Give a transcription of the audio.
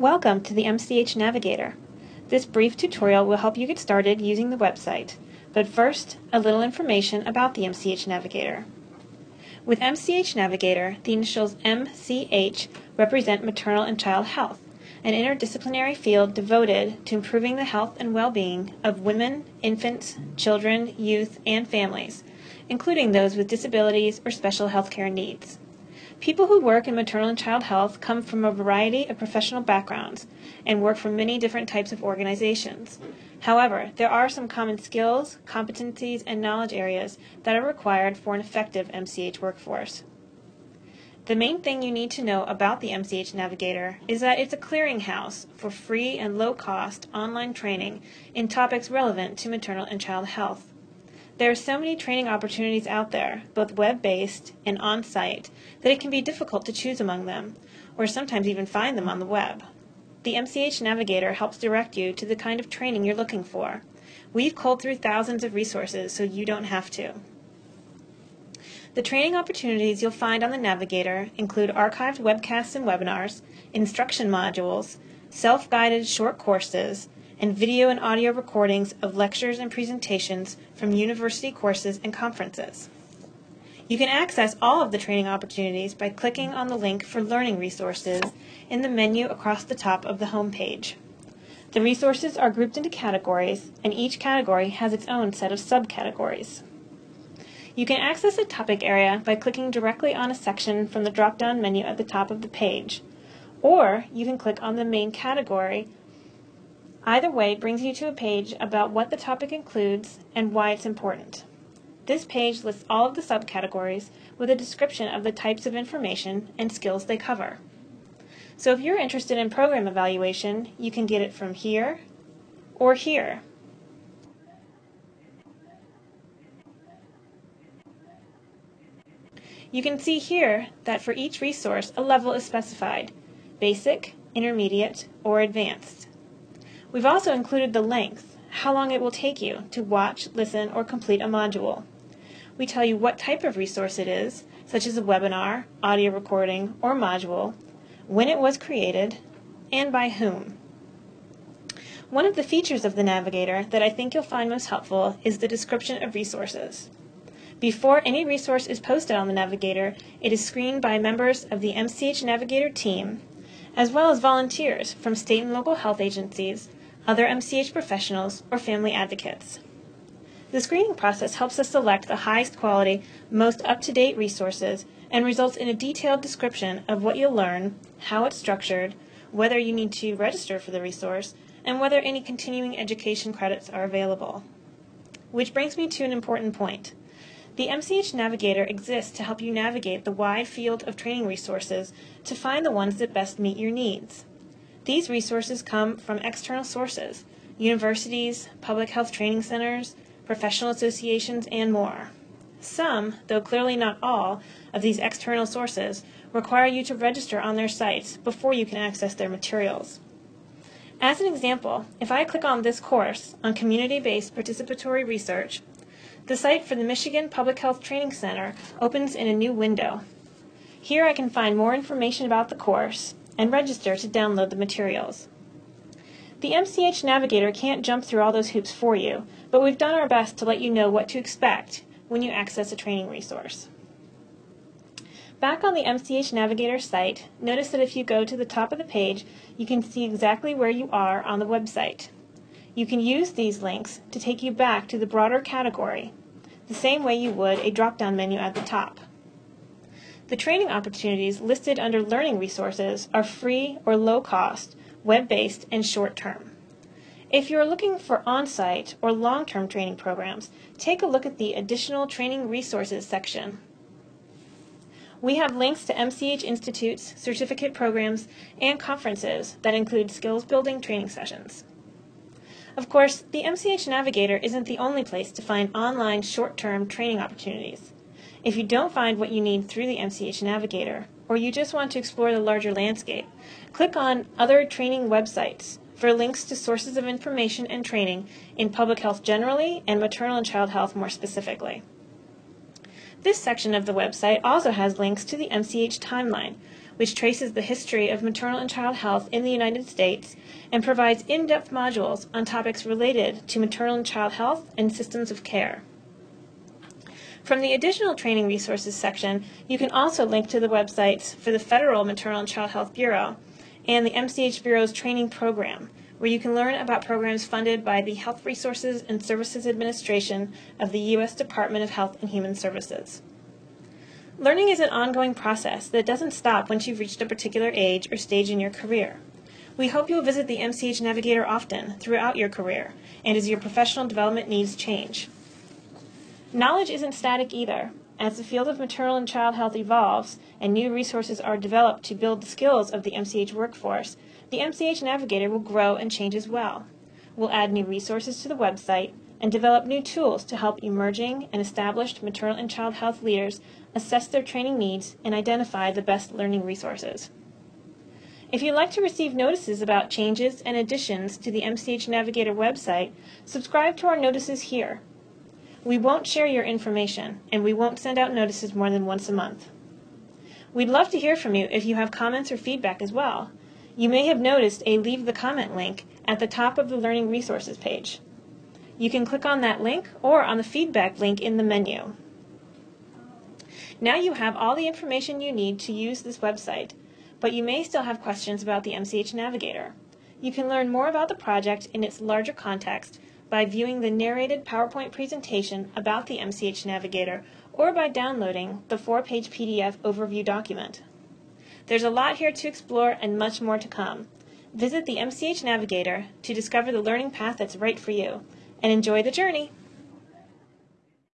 Welcome to the MCH Navigator. This brief tutorial will help you get started using the website. But first, a little information about the MCH Navigator. With MCH Navigator, the initials MCH represent maternal and child health, an interdisciplinary field devoted to improving the health and well-being of women, infants, children, youth, and families, including those with disabilities or special healthcare needs. People who work in maternal and child health come from a variety of professional backgrounds and work for many different types of organizations. However, there are some common skills, competencies, and knowledge areas that are required for an effective MCH workforce. The main thing you need to know about the MCH Navigator is that it's a clearinghouse for free and low cost online training in topics relevant to maternal and child health. There are so many training opportunities out there, both web-based and on-site, that it can be difficult to choose among them, or sometimes even find them on the web. The MCH Navigator helps direct you to the kind of training you're looking for. We've culled through thousands of resources so you don't have to. The training opportunities you'll find on the Navigator include archived webcasts and webinars, instruction modules, self-guided short courses, and video and audio recordings of lectures and presentations from university courses and conferences. You can access all of the training opportunities by clicking on the link for learning resources in the menu across the top of the home page. The resources are grouped into categories, and each category has its own set of subcategories. You can access a topic area by clicking directly on a section from the drop-down menu at the top of the page, or you can click on the main category Either way brings you to a page about what the topic includes and why it's important. This page lists all of the subcategories with a description of the types of information and skills they cover. So if you're interested in program evaluation, you can get it from here or here. You can see here that for each resource a level is specified, basic, intermediate, or advanced. We've also included the length, how long it will take you to watch, listen, or complete a module. We tell you what type of resource it is, such as a webinar, audio recording, or module, when it was created, and by whom. One of the features of the Navigator that I think you'll find most helpful is the description of resources. Before any resource is posted on the Navigator, it is screened by members of the MCH Navigator team, as well as volunteers from state and local health agencies other MCH professionals, or family advocates. The screening process helps us select the highest quality, most up-to-date resources and results in a detailed description of what you'll learn, how it's structured, whether you need to register for the resource, and whether any continuing education credits are available. Which brings me to an important point. The MCH Navigator exists to help you navigate the wide field of training resources to find the ones that best meet your needs. These resources come from external sources, universities, public health training centers, professional associations, and more. Some, though clearly not all, of these external sources require you to register on their sites before you can access their materials. As an example, if I click on this course on community-based participatory research, the site for the Michigan Public Health Training Center opens in a new window. Here I can find more information about the course, and register to download the materials. The MCH Navigator can't jump through all those hoops for you, but we've done our best to let you know what to expect when you access a training resource. Back on the MCH Navigator site, notice that if you go to the top of the page, you can see exactly where you are on the website. You can use these links to take you back to the broader category, the same way you would a drop-down menu at the top. The training opportunities listed under Learning Resources are free or low cost, web-based, and short-term. If you are looking for on-site or long-term training programs, take a look at the Additional Training Resources section. We have links to MCH Institute's certificate programs and conferences that include skills building training sessions. Of course, the MCH Navigator isn't the only place to find online short-term training opportunities. If you don't find what you need through the MCH Navigator, or you just want to explore the larger landscape, click on Other Training Websites for links to sources of information and training in public health generally and maternal and child health more specifically. This section of the website also has links to the MCH timeline, which traces the history of maternal and child health in the United States and provides in depth modules on topics related to maternal and child health and systems of care. From the additional training resources section, you can also link to the websites for the Federal Maternal and Child Health Bureau and the MCH Bureau's training program, where you can learn about programs funded by the Health Resources and Services Administration of the U.S. Department of Health and Human Services. Learning is an ongoing process that doesn't stop once you've reached a particular age or stage in your career. We hope you'll visit the MCH Navigator often throughout your career and as your professional development needs change. Knowledge isn't static either. As the field of maternal and child health evolves and new resources are developed to build the skills of the MCH workforce, the MCH Navigator will grow and change as well. We'll add new resources to the website and develop new tools to help emerging and established maternal and child health leaders assess their training needs and identify the best learning resources. If you'd like to receive notices about changes and additions to the MCH Navigator website, subscribe to our notices here. We won't share your information, and we won't send out notices more than once a month. We'd love to hear from you if you have comments or feedback as well. You may have noticed a Leave the Comment link at the top of the Learning Resources page. You can click on that link or on the feedback link in the menu. Now you have all the information you need to use this website, but you may still have questions about the MCH Navigator. You can learn more about the project in its larger context by viewing the narrated PowerPoint presentation about the MCH Navigator or by downloading the four-page PDF overview document. There's a lot here to explore and much more to come. Visit the MCH Navigator to discover the learning path that's right for you, and enjoy the journey!